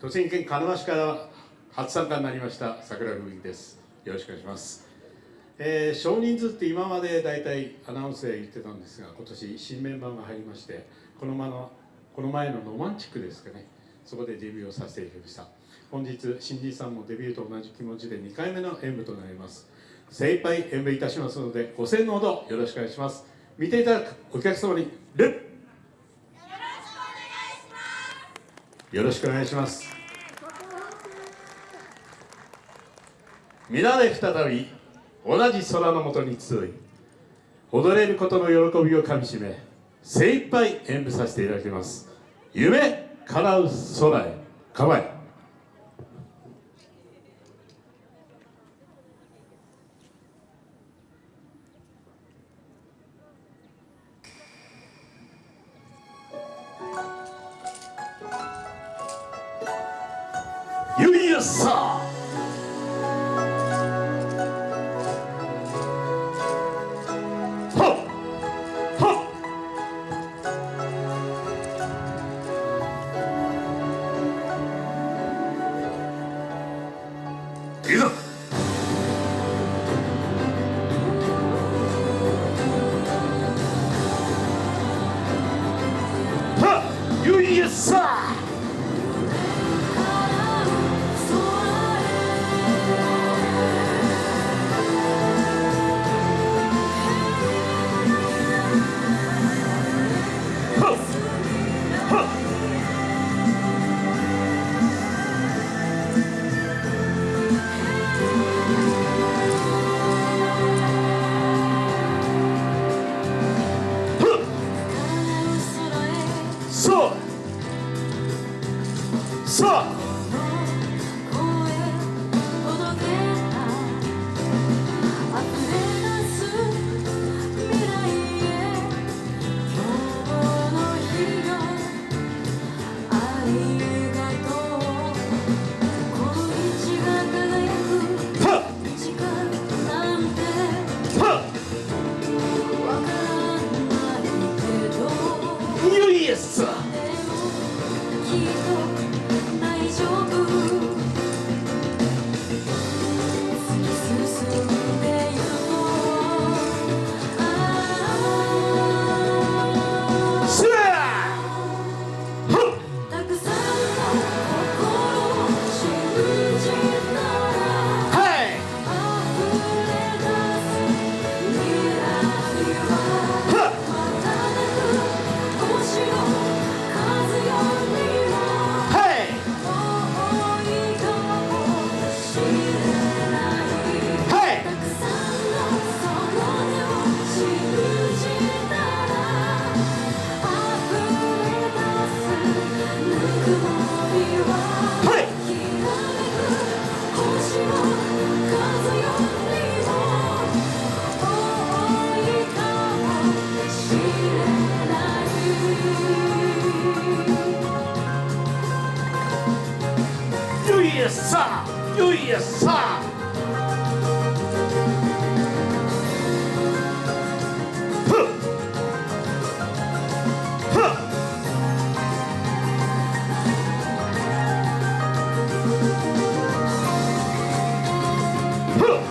栃木県鹿沼市から初参加になりました桜吹雪です。よろしくお願いします、えー、少人数って今まで大体アナウンスで言ってたんですが今年新メンバーが入りましてこの前のこの前のロマンチックですかね。そこでデビューをさせていただきました。本日新人さんもデビューと同じ気持ちで2回目の演舞となります。精一杯演舞いたしますのでご声のほどよろしくお願いします。見ていただくお客様によろしくお願いします。皆で再び同じ空の下に集い踊れることの喜びをかみしめ精一杯演舞させていただきます。夢叶う空へ構え。ささ USA, USA. Huh. Huh. Huh.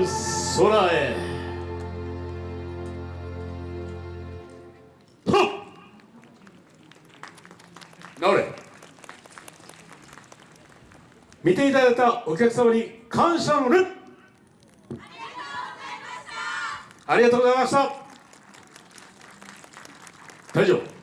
う空へ。はっ。直れ。見ていただいたお客様に感謝の礼ありがとうございました。大丈夫。